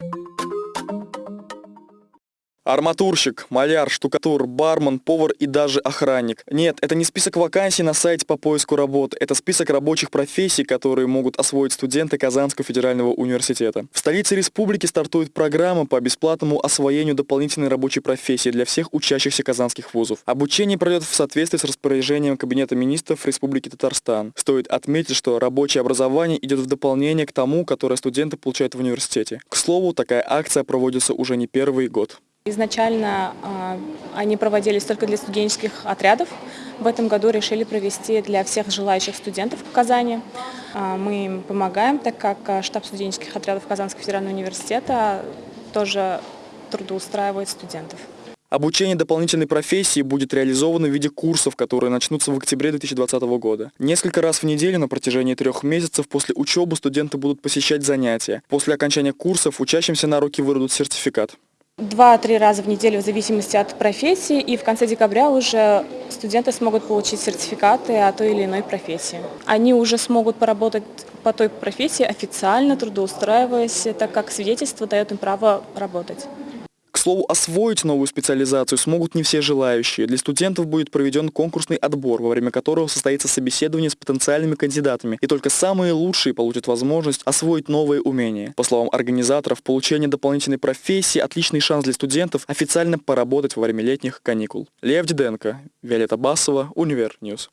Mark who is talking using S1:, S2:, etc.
S1: you Арматурщик, маляр, штукатур, бармен, повар и даже охранник. Нет, это не список вакансий на сайте по поиску работ, это список рабочих профессий, которые могут освоить студенты Казанского федерального университета. В столице республики стартует программа по бесплатному освоению дополнительной рабочей профессии для всех учащихся казанских вузов. Обучение пройдет в соответствии с распоряжением Кабинета министров Республики Татарстан. Стоит отметить, что рабочее образование идет в дополнение к тому, которое студенты получают в университете. К слову, такая акция проводится уже не первый год.
S2: Изначально э, они проводились только для студенческих отрядов. В этом году решили провести для всех желающих студентов в Казани. Э, мы им помогаем, так как э, штаб студенческих отрядов Казанского федерального университета тоже трудоустраивает студентов.
S1: Обучение дополнительной профессии будет реализовано в виде курсов, которые начнутся в октябре 2020 года. Несколько раз в неделю на протяжении трех месяцев после учебы студенты будут посещать занятия. После окончания курсов учащимся на руки выдадут сертификат.
S2: Два-три раза в неделю в зависимости от профессии, и в конце декабря уже студенты смогут получить сертификаты о той или иной профессии. Они уже смогут поработать по той профессии официально, трудоустраиваясь, так как свидетельство дает им право работать
S1: слову, освоить новую специализацию смогут не все желающие. Для студентов будет проведен конкурсный отбор, во время которого состоится собеседование с потенциальными кандидатами, и только самые лучшие получат возможность освоить новые умения. По словам организаторов, получение дополнительной профессии – отличный шанс для студентов официально поработать во время летних каникул. Лев Диденко, Виолетта Басова, Универ Ньюс.